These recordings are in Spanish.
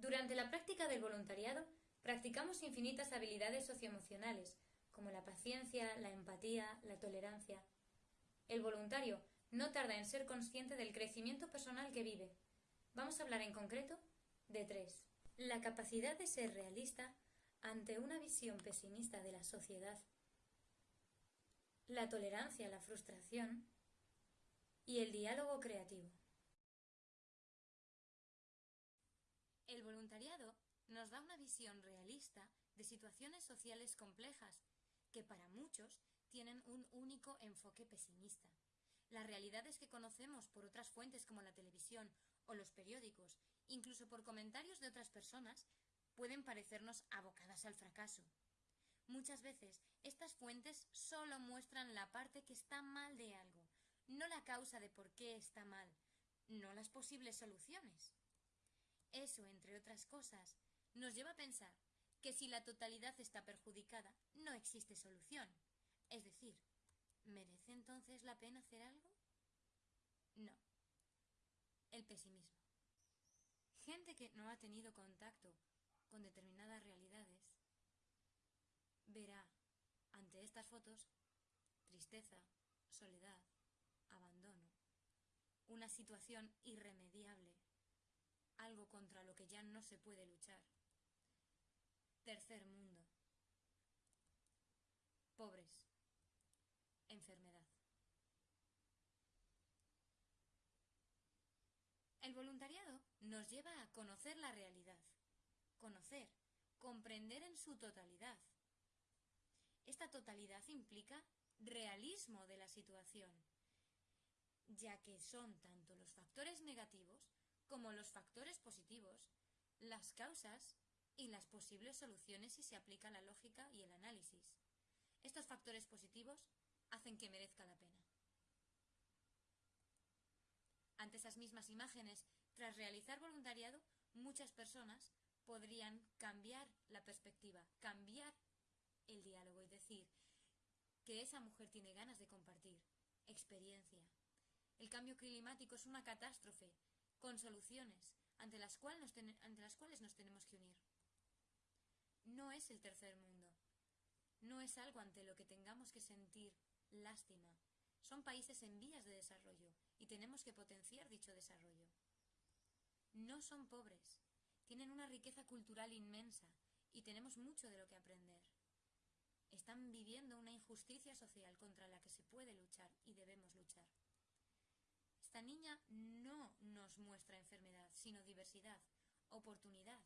Durante la práctica del voluntariado, practicamos infinitas habilidades socioemocionales, como la paciencia, la empatía, la tolerancia. El voluntario no tarda en ser consciente del crecimiento personal que vive. Vamos a hablar en concreto de tres. La capacidad de ser realista ante una visión pesimista de la sociedad, la tolerancia a la frustración y el diálogo creativo. El voluntariado nos da una visión realista de situaciones sociales complejas que para muchos tienen un único enfoque pesimista. Las realidades que conocemos por otras fuentes como la televisión o los periódicos, incluso por comentarios de otras personas, pueden parecernos abocadas al fracaso. Muchas veces estas fuentes solo muestran la parte que está mal de algo, no la causa de por qué está mal, no las posibles soluciones. Eso, entre otras cosas, nos lleva a pensar que si la totalidad está perjudicada, no existe solución. Es decir, ¿merece entonces la pena hacer algo? No. El pesimismo. Gente que no ha tenido contacto con determinadas realidades verá ante estas fotos tristeza, soledad, abandono, una situación irremediable, algo contra lo que ya no se puede luchar. Tercer mundo. Pobres. Enfermedad. El voluntariado nos lleva a conocer la realidad, conocer, comprender en su totalidad. Esta totalidad implica realismo de la situación, ya que son tanto los factores negativos como los factores positivos, las causas y las posibles soluciones si se aplica la lógica y el análisis. Estos factores positivos hacen que merezca la pena. Ante esas mismas imágenes, tras realizar voluntariado, muchas personas podrían cambiar la perspectiva, cambiar el diálogo y decir que esa mujer tiene ganas de compartir experiencia. El cambio climático es una catástrofe con soluciones ante las, cuales nos tenemos que unir. No es el tercer mundo. No es algo ante lo que tengamos que sentir lástima. Son países en vías de desarrollo y tenemos que potenciar dicho desarrollo. No son pobres. Tienen una riqueza cultural inmensa y tenemos mucho de lo que aprender. Están viviendo una injusticia social contra la que se puede luchar y debemos luchar. Esta niña no nos muestra enfermedad, sino diversidad, oportunidad,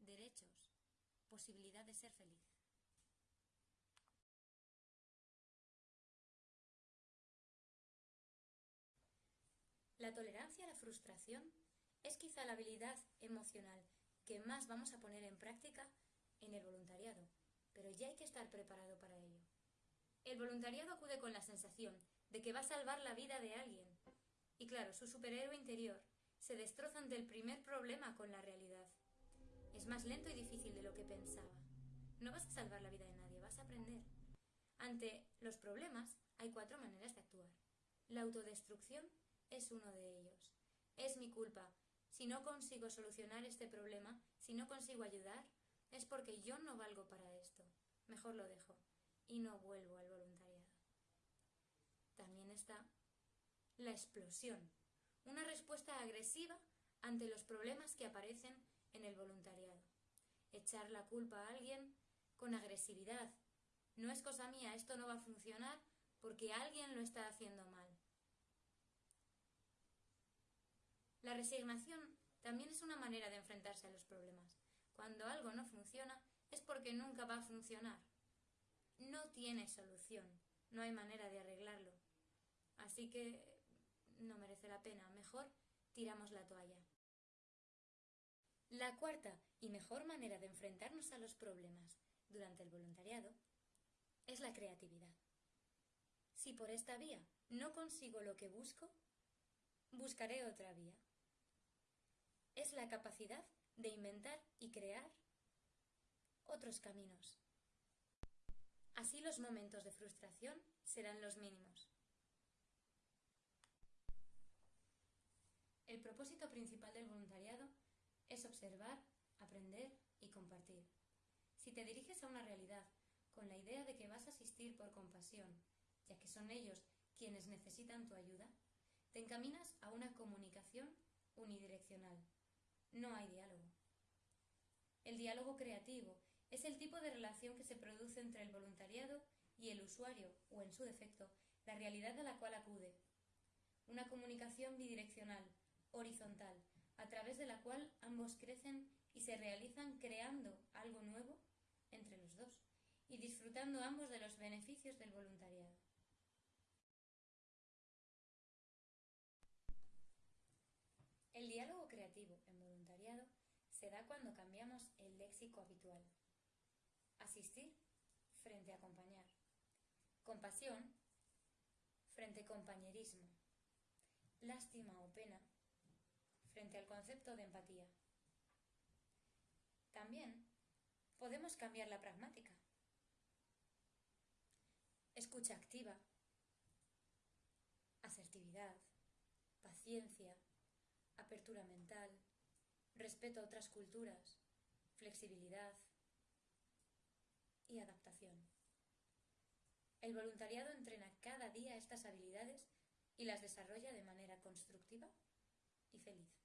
derechos, posibilidad de ser feliz. La tolerancia a la frustración es quizá la habilidad emocional que más vamos a poner en práctica en el voluntariado, pero ya hay que estar preparado para ello. El voluntariado acude con la sensación de que va a salvar la vida de alguien. Y claro, su superhéroe interior se destroza ante el primer problema con la realidad. Es más lento y difícil de lo que pensaba. No vas a salvar la vida de nadie, vas a aprender. Ante los problemas hay cuatro maneras de actuar. La autodestrucción es uno de ellos. Es mi culpa. Si no consigo solucionar este problema, si no consigo ayudar, es porque yo no valgo para esto. Mejor lo dejo y no vuelvo al voluntariado. También está la explosión, una respuesta agresiva ante los problemas que aparecen en el voluntariado. Echar la culpa a alguien con agresividad. No es cosa mía, esto no va a funcionar porque alguien lo está haciendo mal. La resignación también es una manera de enfrentarse a los problemas. Cuando algo no funciona es porque nunca va a funcionar. No tiene solución, no hay manera de arreglarlo. Así que no merece la pena, mejor tiramos la toalla. La cuarta y mejor manera de enfrentarnos a los problemas durante el voluntariado es la creatividad. Si por esta vía no consigo lo que busco, buscaré otra vía es la capacidad de inventar y crear otros caminos. Así los momentos de frustración serán los mínimos. El propósito principal del voluntariado es observar aprender y compartir. Si te diriges a una realidad con la idea de que vas a asistir por compasión, ya que son ellos quienes necesitan tu ayuda, te encaminas a una comunicación unidireccional. No hay diálogo. El diálogo creativo es el tipo de relación que se produce entre el voluntariado y el usuario, o en su defecto, la realidad a la cual acude. Una comunicación bidireccional, horizontal, a través de la cual ambos crecen y se realizan creando algo nuevo entre los dos y disfrutando ambos de los beneficios del voluntariado. El diálogo creativo en voluntariado se da cuando cambiamos el léxico habitual. Asistir frente a acompañar. Compasión frente compañerismo. Lástima o pena frente al concepto de empatía. También podemos cambiar la pragmática. Escucha activa, asertividad, paciencia, apertura mental, respeto a otras culturas, flexibilidad y adaptación. El voluntariado entrena cada día estas habilidades y las desarrolla de manera constructiva y feliz.